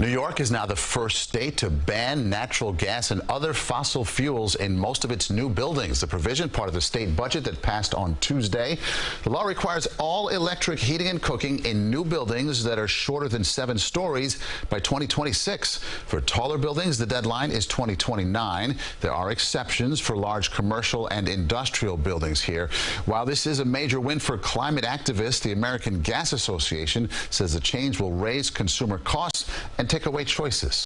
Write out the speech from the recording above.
New York is now the first state to ban natural gas and other fossil fuels in most of its new buildings. The provision part of the state budget that passed on Tuesday. The law requires all electric heating and cooking in new buildings that are shorter than seven stories by 2026. For taller buildings, the deadline is 2029. There are exceptions for large commercial and industrial buildings here. While this is a major win for climate activists, the American Gas Association says the change will raise consumer costs and take away choices.